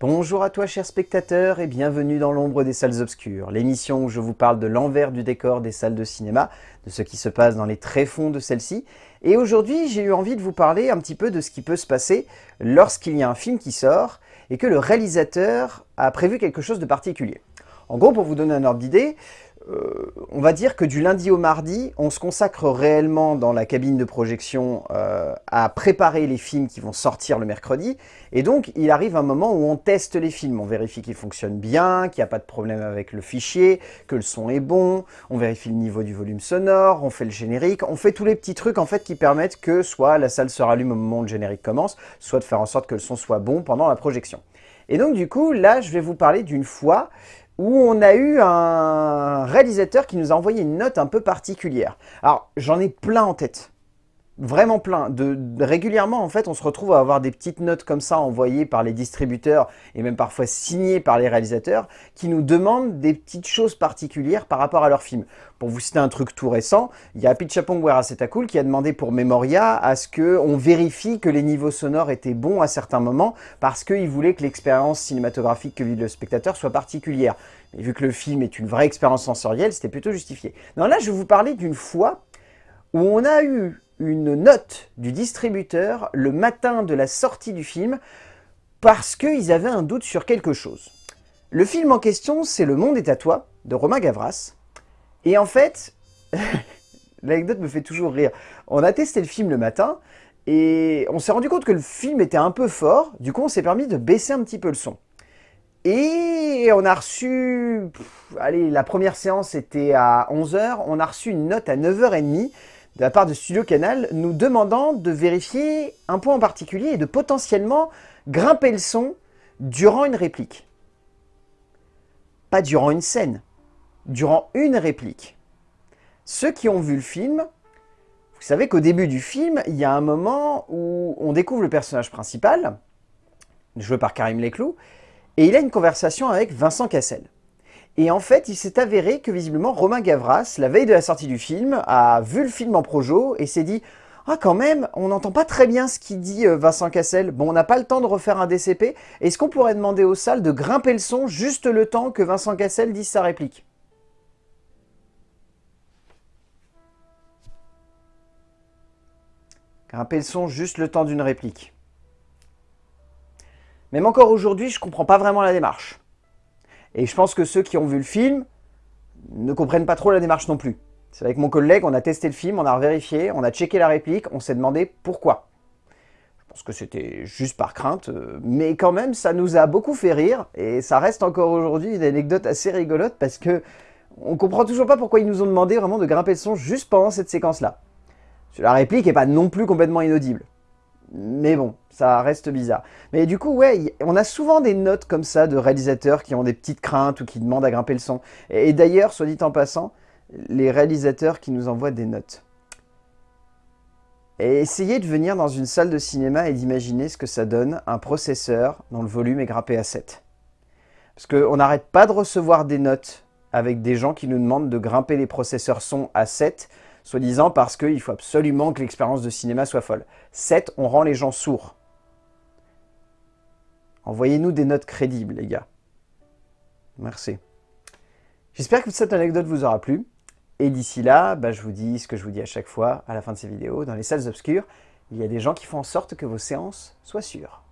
Bonjour à toi chers spectateurs et bienvenue dans l'ombre des salles obscures, l'émission où je vous parle de l'envers du décor des salles de cinéma, de ce qui se passe dans les tréfonds de celles-ci. Et aujourd'hui j'ai eu envie de vous parler un petit peu de ce qui peut se passer lorsqu'il y a un film qui sort et que le réalisateur a prévu quelque chose de particulier. En gros, pour vous donner un ordre d'idée, euh, on va dire que du lundi au mardi, on se consacre réellement dans la cabine de projection euh, à préparer les films qui vont sortir le mercredi. Et donc, il arrive un moment où on teste les films. On vérifie qu'ils fonctionnent bien, qu'il n'y a pas de problème avec le fichier, que le son est bon, on vérifie le niveau du volume sonore, on fait le générique, on fait tous les petits trucs en fait qui permettent que soit la salle se rallume au moment où le générique commence, soit de faire en sorte que le son soit bon pendant la projection. Et donc du coup, là, je vais vous parler d'une fois où on a eu un réalisateur qui nous a envoyé une note un peu particulière. Alors, j'en ai plein en tête. Vraiment plein. De, régulièrement, en fait, on se retrouve à avoir des petites notes comme ça envoyées par les distributeurs et même parfois signées par les réalisateurs qui nous demandent des petites choses particulières par rapport à leur film. Pour vous citer un truc tout récent, il y a Pichapong Cool qui a demandé pour Memoria à ce qu'on vérifie que les niveaux sonores étaient bons à certains moments parce qu'il voulait que l'expérience cinématographique que vit le spectateur soit particulière. Mais vu que le film est une vraie expérience sensorielle, c'était plutôt justifié. Non, là, je vais vous parler d'une fois où on a eu une note du distributeur le matin de la sortie du film parce qu'ils avaient un doute sur quelque chose. Le film en question, c'est Le Monde est à toi, de Romain Gavras. Et en fait, l'anecdote me fait toujours rire. On a testé le film le matin, et on s'est rendu compte que le film était un peu fort, du coup on s'est permis de baisser un petit peu le son. Et on a reçu, allez, la première séance était à 11h, on a reçu une note à 9h30 de la part de Studio Canal nous demandant de vérifier un point en particulier et de potentiellement grimper le son durant une réplique. Pas durant une scène, durant une réplique. Ceux qui ont vu le film, vous savez qu'au début du film, il y a un moment où on découvre le personnage principal, joué par Karim Leclou, et il a une conversation avec Vincent Cassel. Et en fait, il s'est avéré que visiblement Romain Gavras, la veille de la sortie du film, a vu le film en projo et s'est dit « Ah quand même, on n'entend pas très bien ce qu'il dit euh, Vincent Cassel. Bon, on n'a pas le temps de refaire un DCP. Est-ce qu'on pourrait demander aux salles de grimper le son juste le temps que Vincent Cassel dise sa réplique ?» Grimper le son juste le temps d'une réplique. Même encore aujourd'hui, je comprends pas vraiment la démarche. Et je pense que ceux qui ont vu le film ne comprennent pas trop la démarche non plus. C'est avec mon collègue, on a testé le film, on a vérifié, on a checké la réplique, on s'est demandé pourquoi. Je pense que c'était juste par crainte, euh, mais quand même, ça nous a beaucoup fait rire, et ça reste encore aujourd'hui une anecdote assez rigolote, parce que on comprend toujours pas pourquoi ils nous ont demandé vraiment de grimper le son juste pendant cette séquence-là. La réplique est pas non plus complètement inaudible. Mais bon, ça reste bizarre. Mais du coup, ouais, on a souvent des notes comme ça de réalisateurs qui ont des petites craintes ou qui demandent à grimper le son. Et, d'ailleurs, soit dit en passant, les réalisateurs qui nous envoient des notes. Essayez de venir dans une salle de cinéma et d'imaginer ce que ça donne un processeur dont le volume est grappé à 7. Parce qu'on n'arrête pas de recevoir des notes avec des gens qui nous demandent de grimper les processeurs son à 7 soi-disant parce qu'il faut absolument que l'expérience de cinéma soit folle. 7, on rend les gens sourds. Envoyez-nous des notes crédibles, les gars. Merci. J'espère que cette anecdote vous aura plu. Et d'ici là, bah, je vous dis ce que je vous dis à chaque fois à la fin de ces vidéos. Dans les salles obscures, il y a des gens qui font en sorte que vos séances soient sûres.